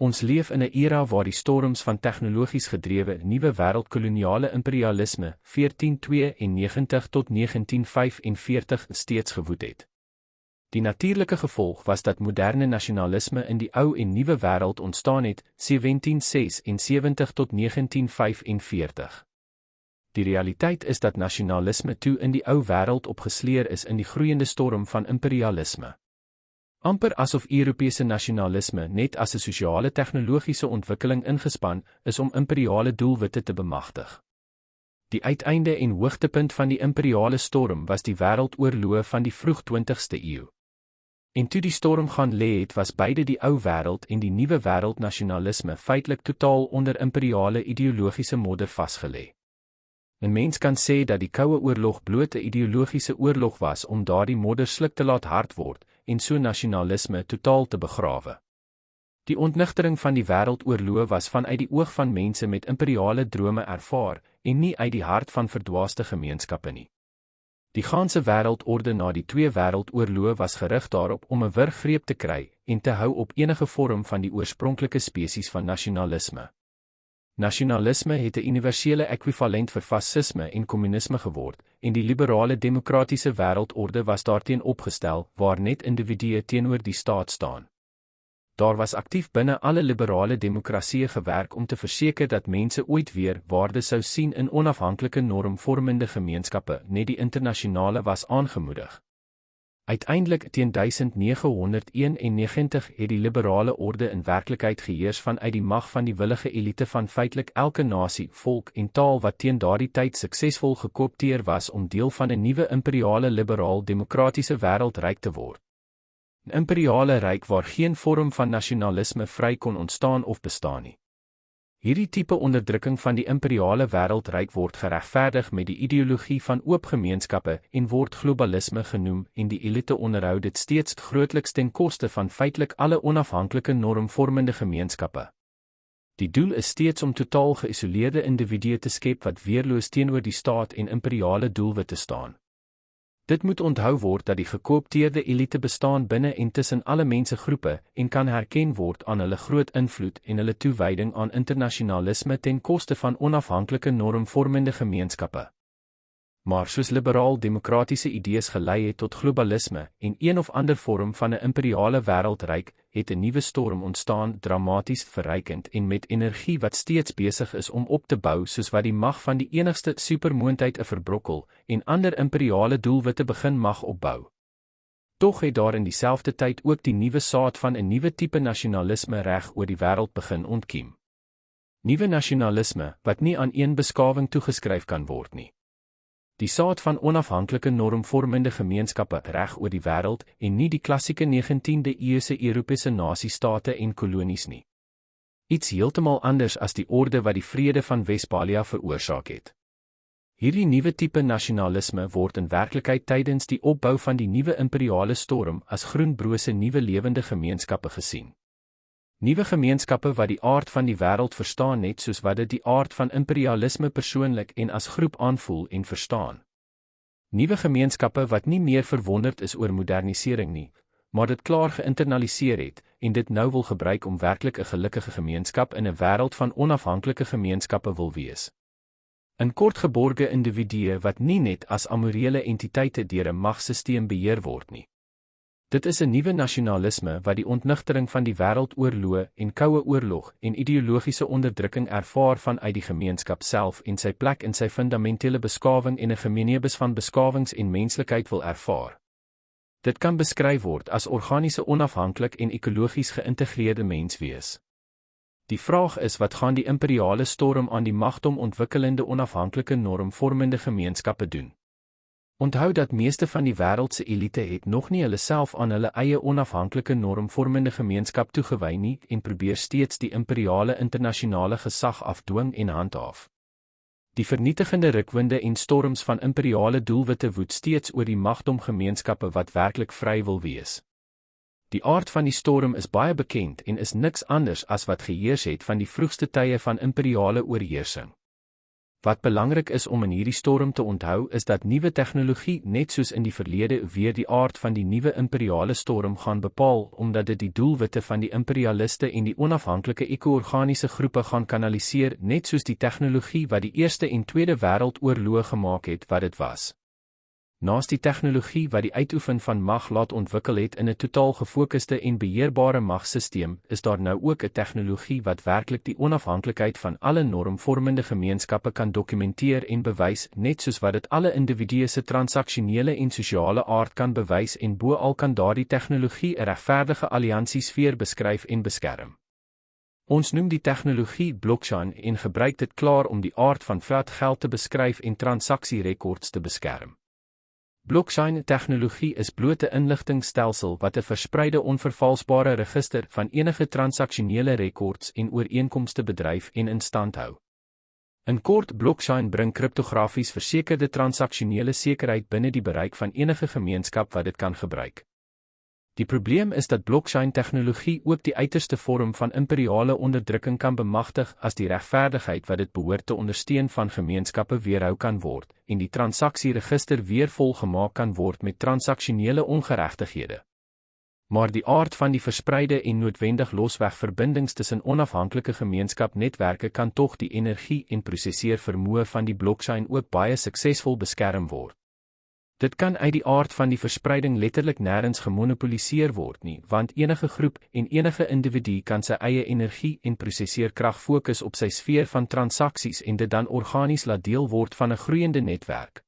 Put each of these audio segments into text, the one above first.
Ons leef in 'n era waar die storms van tegnologies gedrewe nuwe wêreldkoloniale imperialisme 1492 tot 1945 steeds gewoed het. Die natuurlike gevolg was dat moderne nasionalisme in die ou en nuwe wêreld ontstaan het 1776 tot 1945. Die realiteit is dat nasionalisme toe in die ou wêreld opgesleer is in die groeiende storm van imperialisme amper asof Europese nasionalisme net as 'n sosiale tegnologiese ontwikkeling ingespan is om imperiale doelwitte te bemagtig. Die uiteinde en hoogtepunt van die imperiale storm was die wêreldoorloë van die vroeg 20ste eeu. En toe die storm gaan lê het, was beide die ou wêreld en die nuwe wêreld nasionalisme feitelik totaal onder imperiale ideologiese modder vasgelê. 'n Mens kan sê dat die Koue Oorlog bloot 'n ideologiese oorlog was om daardie modder sluk te laat hard word en so nasionalisme totaal te begrawe. Die ontnigtering van die wêreldoorloë was vanuit die oog van mense met imperiale drome ervaar en nie uit die hart van verdwaaste gemeenskappe nie. Die ganse wêreldorde na die twee wêreldoorloë was gerig daarop om 'n wurggreep te kry en te hou op enige vorm van die oorspronklike spesies van nasionalisme. Nasionalisme het 'n universele ekwivalent vir fasisme en kommunisme geword, en die liberale demokratiese wêreldorde was daarteen opgestel waar net individue teenoor die staat staan. Daar was aktief binne alle liberale demokratieë gewerk om te verseker dat mense ooit weer waarde sou sien in onafhanklike normvormende gemeenskappe, net die internasionale was aangemoedig. Uiteindelik teen 1991 het die liberale orde in werklikheid geheers vanuit die mag van die willige elite van feitelik elke nasie, volk en taal wat teen daardie tyd suksesvol gekoopteer was om deel van 'n nuwe imperiale liberaal demokratiese wêreldryk te word. 'n Imperiale ryk waar geen vorm van nasionalisme vry kon ontstaan of bestaan nie. Hierdie tipe onderdrukking van die imperiale wêreldryk word geregverdig met die ideologie van oop gemeenskappe en word globalisme genoem en die elite onderhou dit steeds grootliks ten koste van feitelik alle onafhanklike normvormende gemeenskappe. Die doel is steeds om totaal geïsoleerde individue te skep wat weerloos teenoor die staat en imperiale doelwitte staan. Dit moet onthou word dat die gekoopteerde elite bestaan binne en tussen alle mensegroepe en kan herken word aan hulle groot invloed en hulle toewyding aan internasionalisme ten koste van onafhanklike normvormende gemeenskappe. Maar soos liberaal-demokratiese idees gelei het tot globalisme en een of ander vorm van 'n imperiale wêreldryk, het 'n nuwe storm ontstaan, dramaties verrykend en met energie wat steeds besig is om op te bou soos wat die mag van die enigste supermoondheid 'n verbrokkel en ander imperiale doelwitte begin mag opbou. Tog het daar in dieselfde tyd ook die nuwe saad van 'n nuwe tipe nasionalisme reg oor die wêreld begin ontkiem. Nuwe nasionalisme wat nie aan een beskawing toegeskryf kan word nie die saad van onafhanklike normvormende gemeenskappe reg oor die wêreld en nie die klassieke 19de eeuse Europese nasiestate en kolonies nie. Iets heeltemal anders as die orde wat die vrede van Westphalia veroorsaak het. Hierdie nuwe tipe nasionalisme word in werklikheid tydens die opbou van die nuwe imperiale storm as groenbrose nuwe lewende gemeenskappe gesien. Nuwe gemeenskappe wat die aard van die wêreld verstaan net soos wat dit die aard van imperialisme persoonlik en as groep aanvoel en verstaan. Nuwe gemeenskappe wat nie meer verwonderd is oor modernisering nie, maar dit klaar geïnternaliseer het en dit nou wil gebruik om werklik 'n gelukkige gemeenskap in 'n wêreld van onafhanklike gemeenskappe wil wees. 'n Kortgeborge individue wat nie net as amorele entiteite deur 'n magsisteem beheer word nie. Dit is 'n nuwe nasionalisme wat die ontnigtering van die wêreldoorloë en koue oorlog en ideologiese onderdrukking ervaar vanuit die gemeenskap self en sy plek in sy fundamentele beskawing en 'n gemeenebus van beskawings en menslikheid wil ervaar. Dit kan beskryf word as organiese onafhanklik en ekologies geïntegreerde menswees. Die vraag is wat gaan die imperiale storm aan die magtom ontwikkelende onafhanklike normvormende gemeenskappe doen? Onthou dat meeste van die wêreld se elite het nog nie hulle self aan hulle eie onafhanklike normvormende gemeenskap toegewy nie en probeer steeds die imperiale internasionale gesag afdwing en handhaaf. Die vernietigende rukwinde en storms van imperiale doelwitte woed steeds oor die magdom gemeenskappe wat werklik vry wil wees. Die aard van die storm is baie bekend en is niks anders as wat geheers het van die vroegste tye van imperiale oorheersing. Wat belangrik is om in hierdie storm te onthou is dat nuwe tegnologie net soos in die verlede weer die aard van die nuwe imperiale storm gaan bepaal omdat dit die doelwitte van die imperialiste en die onafhanklike eko-organiese groepe gaan kanaliseer net soos die tegnologie wat die Eerste en Tweede Wêreldoorloë gemaak het wat dit was. Naas die tegnologie wat die uitoefen van mag laat ontwikkel het in 'n totaal gefokusde en beheerbare magsisteem, is daar nou ook 'n tegnologie wat werklik die onafhanklikheid van alle normvormende gemeenskappe kan dokumenteer en bewys, net soos wat dit alle individue se transaksionele en sosiale aard kan bewys en bo-al kan daardie tegnologie 'n regverdige alliansiesfeer beskryf en beskerm. Ons noem die tegnologie blockchain en gebruik dit klaar om die aard van fiat geld te beskryf en transaksierekords te beskerm. Blockchain-tegnologie is blote inligtingstelsel wat 'n verspreide onvervalsbare register van enige transaksionele rekords en ooreenkomste bedryf en in stand hou. In kort, blockchain bring kriptografies versekerde transaksionele sekerheid binne die bereik van enige gemeenskap wat dit kan gebruik. Die probleem is dat blockchain-tegnologie ook die uiterste vorm van imperiale onderdrukking kan bemagtig as die regverdigheid wat dit behoort te ondersteun van gemeenskappe weerhou kan word en die transaksieregister weer volgemaak kan word met transaksionele ongeregtighede. Maar die aard van die verspreide en noodwendig losweg verbindings tussen onafhanklike gemeenskapnetwerke kan tog die energie en prosesseer vermoë van die blockchain ook baie suksesvol beskerm word. Dit kan uit die aard van die verspreiding letterlik nêrens gemonopoliseer word nie, want enige groep en enige individu kan sy eie energie en prosesseerkrag fokus op sy sfeer van transaksies en dit dan organies laat deel word van 'n groeiende netwerk.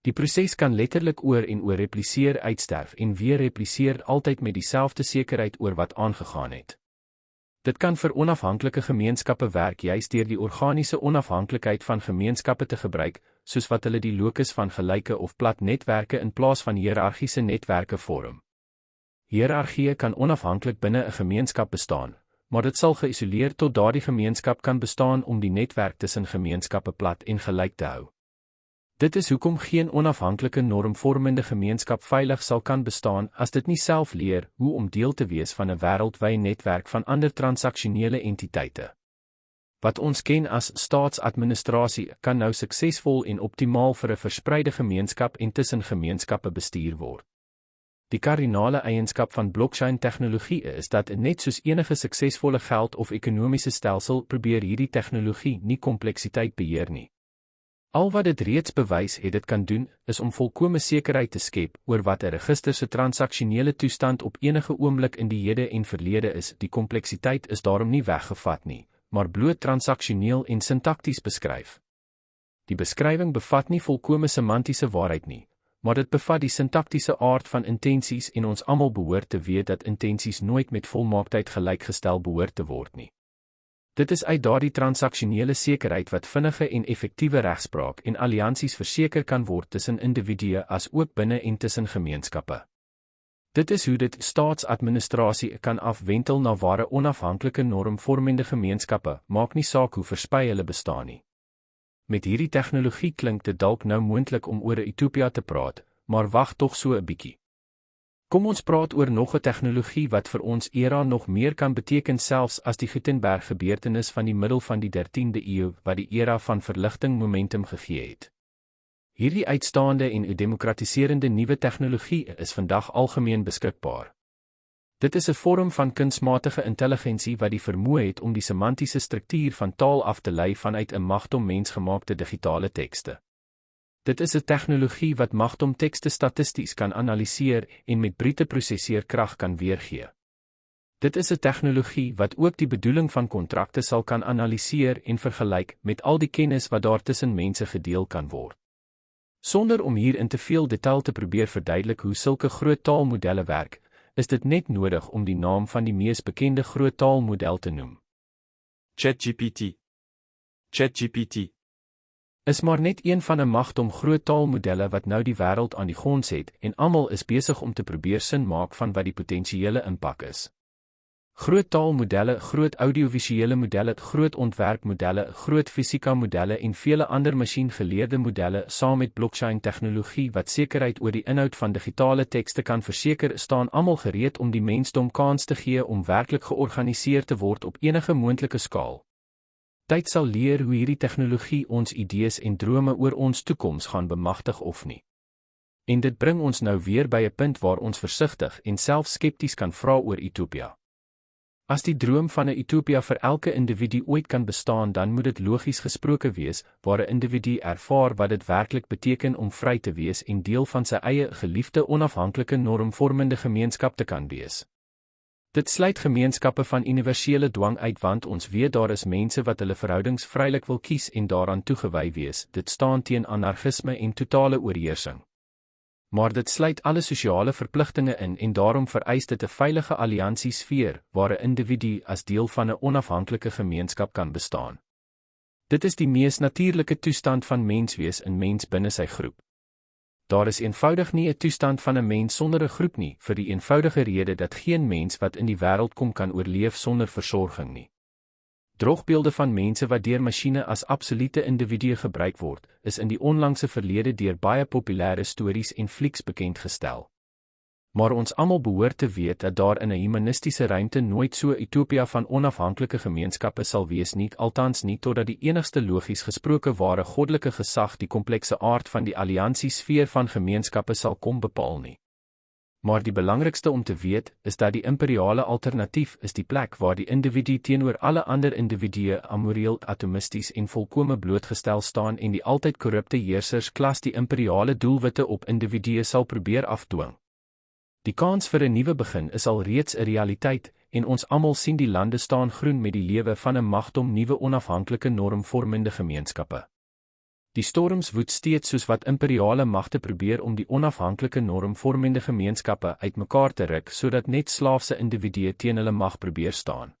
Die proses kan letterlik oor en oor repliseer uitsterf en weer repliseer altyd met dieselfde sekerheid oor wat aangegaan het. Dit kan vir onafhanklike gemeenskappe werk juis deur die organiese onafhanklikheid van gemeenskappe te gebruik, soos wat hulle die locus van gelyke of plat netwerke in plaas van hiërargiese netwerke vorm. Hiërargie kan onafhanklik binne 'n gemeenskap bestaan, maar dit sal geïsoleer tot daardie gemeenskap kan bestaan om die netwerk tussen gemeenskappe plat en gelyk te hou. Dit is hoekom geen onafhanklike normvormende gemeenskap veilig sal kan bestaan as dit nie self leer hoe om deel te wees van 'n wêreldwye netwerk van ander transaksionele entiteite. Wat ons ken as staatsadministrasie kan nou suksesvol en optimaal vir 'n verspreide gemeenskap en tussen gemeenskappe bestuur word. Die kardinale eienskap van blockchain-tegnologie is dat net soos enige suksesvolle geld- of ekonomiese stelsel probeer hierdie tegnologie nie kompleksiteit beheer nie. Al wat dit reeds bewys het dit kan doen, is om volkomme sekerheid te skep oor wat 'n register se transaksionele toestand op enige oomblik in die hede en verlede is. Die kompleksiteit is daarom nie weggevat nie, maar bloot transaksioneel en sintakties beskryf. Die beskrywing bevat nie volkomme semantiese waarheid nie, maar dit bevat die sintaktiese aard van intensies en ons almal behoort te weet dat intensies nooit met volmaaktheid gelykgestel behoort te word nie. Dit is uit daardie transaksionele sekerheid wat vinnige en effektiewe regspraak en alliansies verseker kan word tussen individue as ook binne en tussen gemeenskappe. Dit is hoe dit staatsadministrasie kan afwentel na ware onafhanklike normvormende gemeenskappe, maak nie saak hoe versprei hulle bestaan nie. Met hierdie tegnologie klink dit dalk nou moontlik om oor 'n utopia te praat, maar wag tog so 'n bietjie. Kom ons praat oor nog 'n tegnologie wat vir ons era nog meer kan beteken selfs as die Gutenberg gebeurtenis van die middel van die 13de eeu wat die era van verligting momentum gegee het. Hierdie uitstaande en demokratiserende nuwe tegnologie is vandag algemeen beskikbaar. Dit is 'n vorm van kunsmatige intelligensie wat die vermoë het om die semantiese struktuur van taal af te lei vanuit 'n magtom mensgemaakte digitale tekste. Dit is 'n tegnologie wat magtom tekste statisties kan analiseer en met brute prosesseerkrag kan weergee. Dit is 'n tegnologie wat ook die bedoeling van kontrakte sal kan analiseer en vergelyk met al die kennis wat daar tussen mense gedeel kan word. Sonder om hier in te veel detail te probeer verduidelik hoe sulke groot taalmodelle werk, is dit net nodig om die naam van die mees bekende groot taalmodel te noem. ChatGPT. ChatGPT is maar net een van 'n magdom groot taalmodelle wat nou die wêreld aan die gons het en almal is besig om te probeer sin maak van wat die potensiële impak is. Groot taalmodelle, groot audiovisuele modelle, groot ontwerpmodelle, groot fisika modelle en vele ander masjiengeleerde modelle saam met blockchain tegnologie wat sekerheid oor die inhoud van digitale tekste kan verseker, staan almal gereed om die mensdom kans te gee om werklik georganiseer te word op enige moontlike skaal. Tyd sal leer hoe hierdie tegnologie ons idees en drome oor ons toekoms gaan bemagtig of nie. En dit bring ons nou weer by 'n punt waar ons versigtig en self skepties kan vra oor Utopia. As die droom van 'n utopia vir elke individu ooit kan bestaan, dan moet dit logies gesproke wees waar 'n individu ervaar wat dit werklik beteken om vry te wees en deel van sy eie geliefde onafhanklike normvormende gemeenskap te kan wees. Dit sluit gemeenskappe van universele dwang uit want ons weet daar is mense wat hulle verhoudings vrylik wil kies en daaraan toegewy wees. Dit staan teen anargisme en totale oorheersing maar dit sluit alle sosiale verpligtinge in en daarom vereis dit 'n veilige alliansiesfeer waar 'n individu as deel van 'n onafhanklike gemeenskap kan bestaan. Dit is die mees natuurlike toestand van menswees in mens binne sy groep. Daar is eenvoudig nie 'n toestand van 'n mens sonder 'n groep nie, vir die eenvoudige rede dat geen mens wat in die wêreld kom kan oorleef sonder versorging nie. Drogbeelde van mense wat deur masjiene as absolute individue gebruik word, is in die onlangse verlede deur baie populêre stories en flieks bekend gestel. Maar ons almal behoort te weet dat daar in 'n humanistiese ruimte nooit so 'n utopia van onafhanklike gemeenskappe sal wees nie, althans nie totdat die enigste logies gesproke ware goddelike gesag die komplekse aard van die alliansiesfeer van gemeenskappe sal kom bepaal nie maar die belangrikste om te weet is dat die imperiale alternatief is die plek waar die individu teenoor alle ander individue amoreel atomisties en volkome blootgestel staan en die altyd korrupte heersers klas die imperiale doelwitte op individue sal probeer afdwing. Die kans vir 'n nuwe begin is al reeds 'n realiteit en ons almal sien die lande staan groen met die lewe van 'n magdom nuwe onafhanklike normvormende gemeenskappe. Die storms woed steeds soos wat imperiale magte probeer om die onafhanklike normvormende gemeenskappe uitmekaar te ruk sodat net slaafse individue teen hulle mag probeer staan.